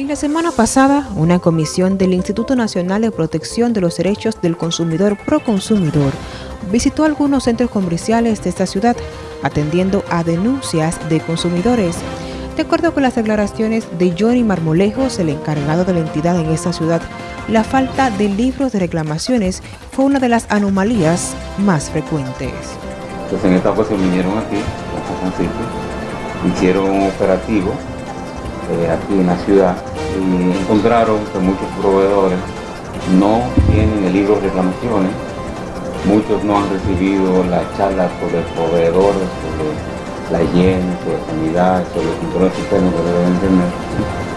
En la semana pasada, una comisión del Instituto Nacional de Protección de los Derechos del Consumidor Proconsumidor visitó algunos centros comerciales de esta ciudad, atendiendo a denuncias de consumidores. De acuerdo con las declaraciones de Johnny Marmolejos, el encargado de la entidad en esta ciudad, la falta de libros de reclamaciones fue una de las anomalías más frecuentes. Pues en esta ocasión vinieron aquí, a San Francisco, hicieron un operativo eh, aquí en la ciudad encontraron que muchos proveedores no tienen el libro de reclamaciones, muchos no han recibido la charla sobre proveedores, sobre la higiene, sobre sanidad, sobre el control sistema que deben tener.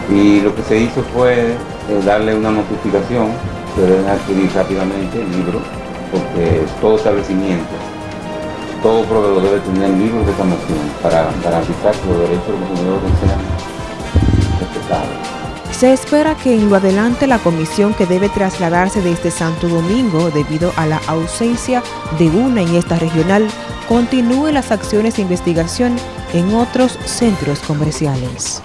Y lo que se hizo fue eh, darle una notificación que deben adquirir rápidamente el libro, porque todo establecimiento, todo proveedor debe tener el libro de reclamación para garantizar que los derechos de los consumidores sean se espera que en lo adelante la comisión que debe trasladarse desde Santo Domingo debido a la ausencia de una en esta regional continúe las acciones de investigación en otros centros comerciales.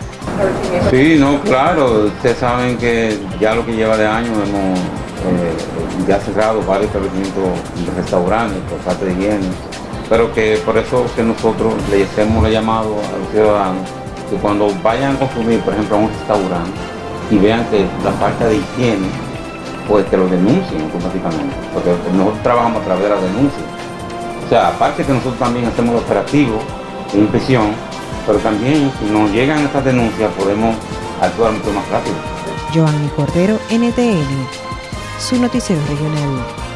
Sí, no, claro, ustedes saben que ya lo que lleva de año hemos eh, ya cerrado varios establecimientos de restaurantes por parte de higiene, pero que por eso que nosotros le hacemos el llamado a los ciudadanos que cuando vayan a consumir, por ejemplo, a un restaurante y vean que la falta de higiene, pues que lo denuncien automáticamente, porque nosotros trabajamos a través de la denuncia. O sea, aparte que nosotros también hacemos el operativo de inspección, pero también si nos llegan estas denuncias podemos actuar mucho más rápido. Joanny Cordero, NTN, su noticiero regional.